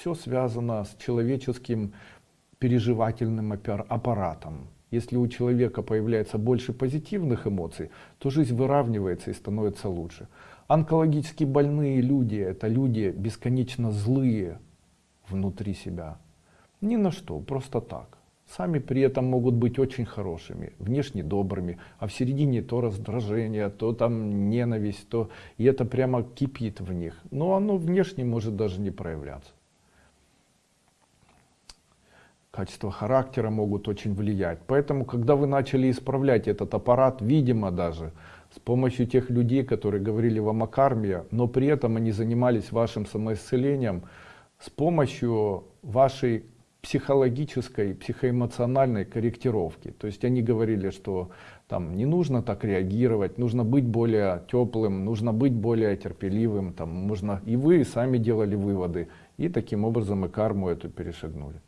Все связано с человеческим переживательным аппар- аппаратом. Если у человека появляется больше позитивных эмоций, то жизнь выравнивается и становится лучше. Онкологически больные люди, это люди бесконечно злые внутри себя. Ни на что, просто так. Сами при этом могут быть очень хорошими, внешне добрыми, а в середине то раздражение, то там ненависть, то и это прямо кипит в них. Но оно внешне может даже не проявляться. Качества характера могут очень влиять. Поэтому, когда вы начали исправлять этот аппарат, видимо даже, с помощью тех людей, которые говорили вам о карме, но при этом они занимались вашим самоисцелением, с помощью вашей психологической, психоэмоциональной корректировки. То есть они говорили, что там не нужно так реагировать, нужно быть более теплым, нужно быть более терпеливым, там, можно... и вы сами делали выводы, и таким образом и карму эту перешагнули.